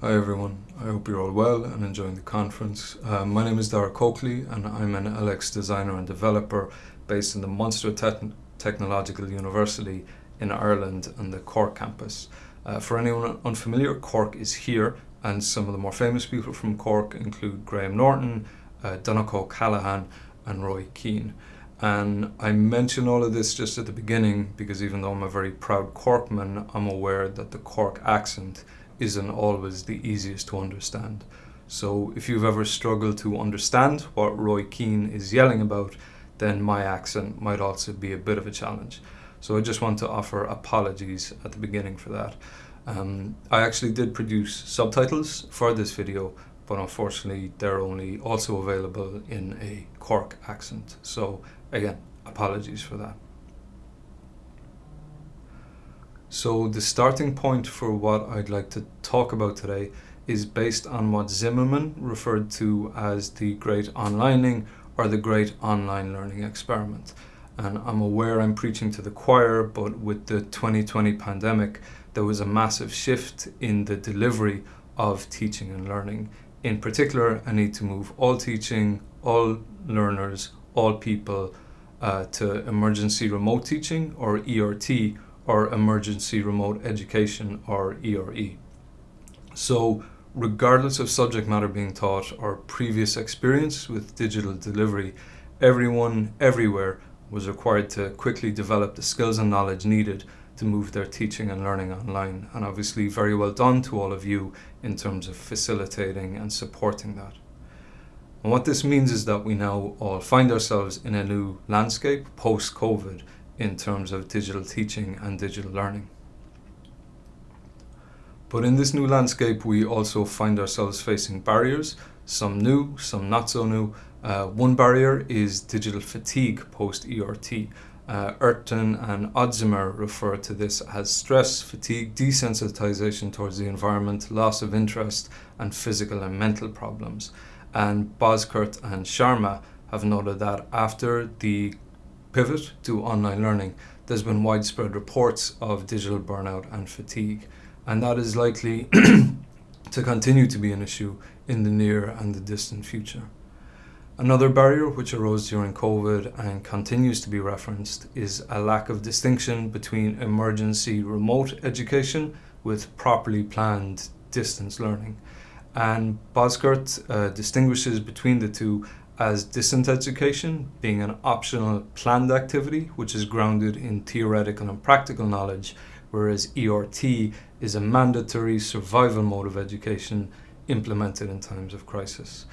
Hi everyone, I hope you're all well and enjoying the conference. Uh, my name is Dara Coakley and I'm an LX designer and developer based in the Munster Te Technological University in Ireland and the Cork campus. Uh, for anyone unfamiliar, Cork is here and some of the more famous people from Cork include Graham Norton, uh, Donncha Callaghan and Roy Keane. And I mention all of this just at the beginning because even though I'm a very proud Corkman, I'm aware that the Cork accent isn't always the easiest to understand. So if you've ever struggled to understand what Roy Keane is yelling about, then my accent might also be a bit of a challenge. So I just want to offer apologies at the beginning for that. Um, I actually did produce subtitles for this video, but unfortunately they're only also available in a Cork accent. So again, apologies for that. So the starting point for what I'd like to talk about today is based on what Zimmerman referred to as the great onlining or the great online learning experiment. And I'm aware I'm preaching to the choir, but with the 2020 pandemic, there was a massive shift in the delivery of teaching and learning. In particular, a need to move all teaching, all learners, all people uh, to emergency remote teaching or ERT or emergency remote education or ERE. So regardless of subject matter being taught or previous experience with digital delivery, everyone everywhere was required to quickly develop the skills and knowledge needed to move their teaching and learning online. And obviously very well done to all of you in terms of facilitating and supporting that. And what this means is that we now all find ourselves in a new landscape post-COVID in terms of digital teaching and digital learning. But in this new landscape, we also find ourselves facing barriers, some new, some not so new. Uh, one barrier is digital fatigue post-ERT. Uh, Erton and Odzimer refer to this as stress, fatigue, desensitization towards the environment, loss of interest, and physical and mental problems. And Bozkurt and Sharma have noted that after the pivot to online learning, there's been widespread reports of digital burnout and fatigue, and that is likely to continue to be an issue in the near and the distant future. Another barrier which arose during COVID and continues to be referenced is a lack of distinction between emergency remote education with properly planned distance learning. And Bozkurt uh, distinguishes between the two as distant education being an optional planned activity which is grounded in theoretical and practical knowledge, whereas ERT is a mandatory survival mode of education implemented in times of crisis.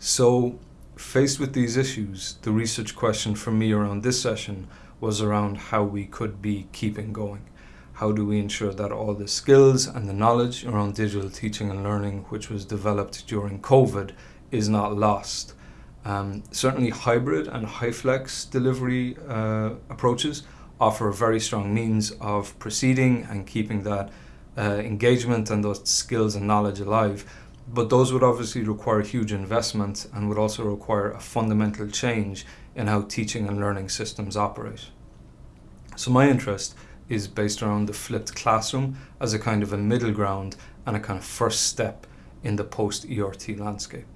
So faced with these issues, the research question for me around this session was around how we could be keeping going. How do we ensure that all the skills and the knowledge around digital teaching and learning which was developed during COVID is not lost um, certainly hybrid and HyFlex delivery uh, approaches offer a very strong means of proceeding and keeping that uh, engagement and those skills and knowledge alive. But those would obviously require huge investment and would also require a fundamental change in how teaching and learning systems operate. So my interest is based around the flipped classroom as a kind of a middle ground and a kind of first step in the post-ERT landscape.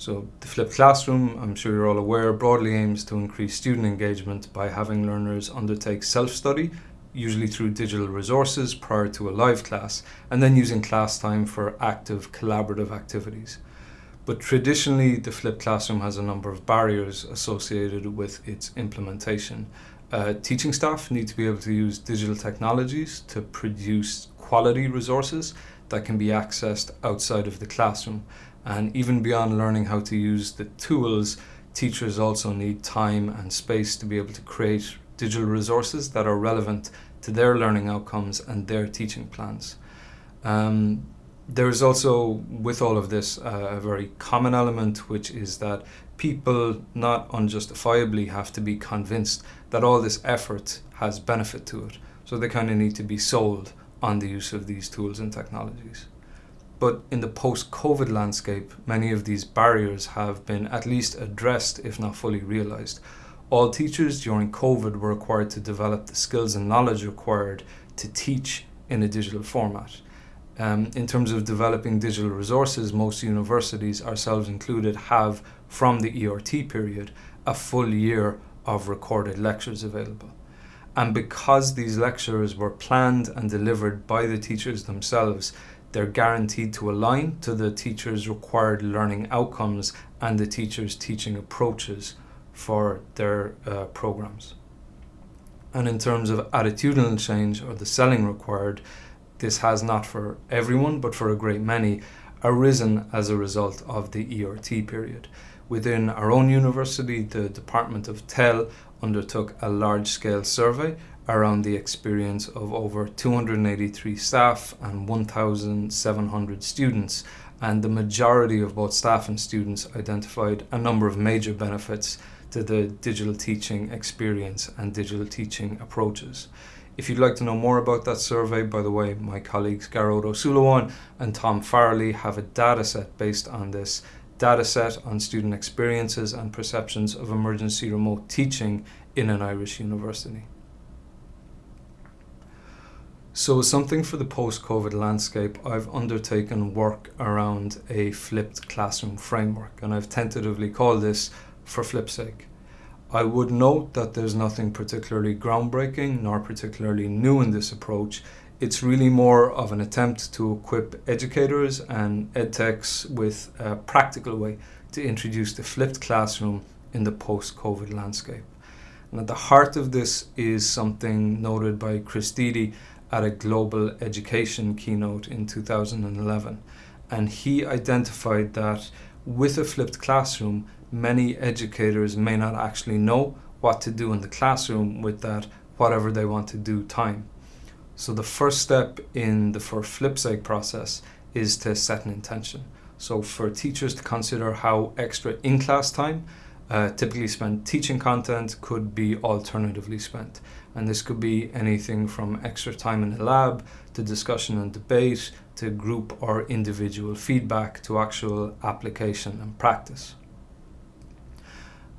So the flipped classroom, I'm sure you're all aware, broadly aims to increase student engagement by having learners undertake self-study, usually through digital resources prior to a live class, and then using class time for active collaborative activities. But traditionally, the flipped classroom has a number of barriers associated with its implementation. Uh, teaching staff need to be able to use digital technologies to produce quality resources that can be accessed outside of the classroom. And even beyond learning how to use the tools, teachers also need time and space to be able to create digital resources that are relevant to their learning outcomes and their teaching plans. Um, there is also, with all of this, uh, a very common element, which is that people not unjustifiably have to be convinced that all this effort has benefit to it. So they kind of need to be sold on the use of these tools and technologies. But in the post-COVID landscape, many of these barriers have been at least addressed, if not fully realized. All teachers during COVID were required to develop the skills and knowledge required to teach in a digital format. Um, in terms of developing digital resources, most universities, ourselves included, have from the ERT period a full year of recorded lectures available. And because these lectures were planned and delivered by the teachers themselves, they're guaranteed to align to the teacher's required learning outcomes and the teacher's teaching approaches for their uh, programs. And in terms of attitudinal change or the selling required, this has not for everyone, but for a great many, arisen as a result of the ERT period. Within our own university, the Department of TEL undertook a large scale survey around the experience of over 283 staff and 1,700 students. And the majority of both staff and students identified a number of major benefits to the digital teaching experience and digital teaching approaches. If you'd like to know more about that survey, by the way, my colleagues Ó Suilleabháin and Tom Farrelly have a data set based on this data set on student experiences and perceptions of emergency remote teaching in an Irish university. So, something for the post COVID landscape, I've undertaken work around a flipped classroom framework, and I've tentatively called this for flip's sake. I would note that there's nothing particularly groundbreaking nor particularly new in this approach. It's really more of an attempt to equip educators and edtechs with a practical way to introduce the flipped classroom in the post COVID landscape. And at the heart of this is something noted by Chris Dede at a global education keynote in 2011. And he identified that with a flipped classroom, many educators may not actually know what to do in the classroom with that whatever they want to do time. So the first step in the for flipsake process is to set an intention. So for teachers to consider how extra in-class time uh, typically spent teaching content could be alternatively spent. And this could be anything from extra time in the lab to discussion and debate to group or individual feedback to actual application and practice.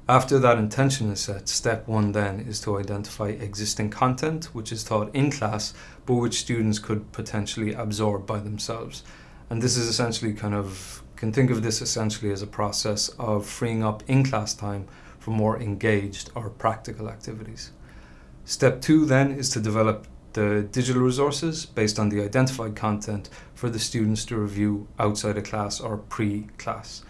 After that intention is set, step one then is to identify existing content which is taught in class but which students could potentially absorb by themselves. And this is essentially kind of, can think of this essentially as a process of freeing up in class time for more engaged or practical activities. Step two then is to develop the digital resources based on the identified content for the students to review outside of class or pre-class.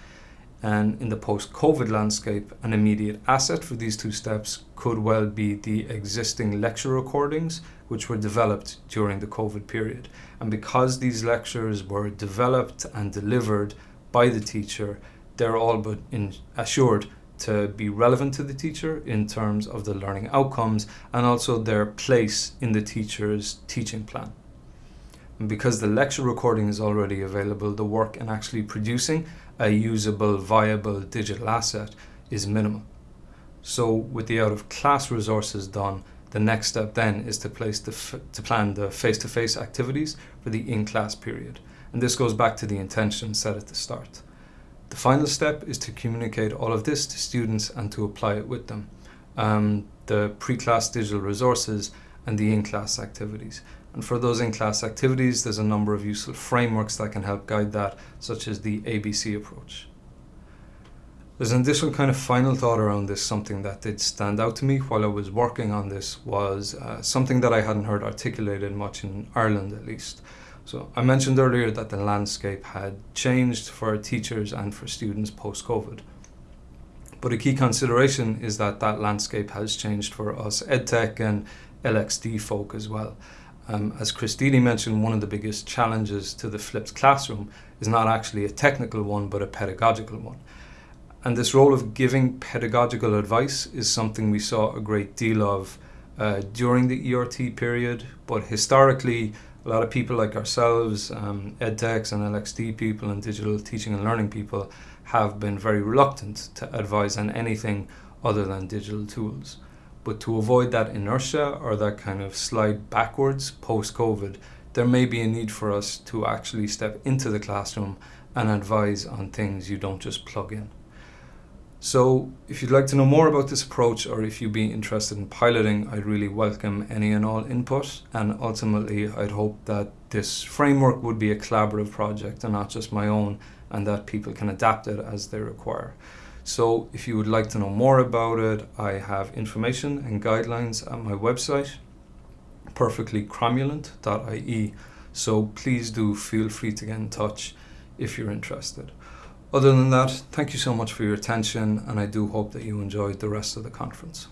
And in the post COVID landscape, an immediate asset for these two steps could well be the existing lecture recordings, which were developed during the COVID period. And because these lectures were developed and delivered by the teacher, they're all but assured to be relevant to the teacher in terms of the learning outcomes and also their place in the teacher's teaching plan. And because the lecture recording is already available, the work in actually producing a usable, viable digital asset is minimal. So with the out of class resources done, the next step then is to place the to plan the face-to-face -face activities for the in-class period. And this goes back to the intention set at the start. The final step is to communicate all of this to students and to apply it with them. Um, the pre-class digital resources and the in-class activities. And for those in-class activities, there's a number of useful frameworks that can help guide that, such as the ABC approach. There's an additional kind of final thought around this, something that did stand out to me while I was working on this was uh, something that I hadn't heard articulated much in Ireland at least. So I mentioned earlier that the landscape had changed for teachers and for students post-COVID. But a key consideration is that that landscape has changed for us EdTech and LXD folk as well. Um, as Chris Dede mentioned, one of the biggest challenges to the flipped classroom is not actually a technical one, but a pedagogical one. And this role of giving pedagogical advice is something we saw a great deal of uh, during the ERT period, but historically, a lot of people like ourselves, um, edtechs and LXD people and digital teaching and learning people have been very reluctant to advise on anything other than digital tools. But to avoid that inertia or that kind of slide backwards post COVID, there may be a need for us to actually step into the classroom and advise on things you don't just plug in. So, if you'd like to know more about this approach or if you'd be interested in piloting, I'd really welcome any and all input. And ultimately, I'd hope that this framework would be a collaborative project and not just my own, and that people can adapt it as they require. So, if you would like to know more about it, I have information and guidelines at my website, perfectlycromulent.ie. So, please do feel free to get in touch if you're interested. Other than that, thank you so much for your attention, and I do hope that you enjoyed the rest of the conference.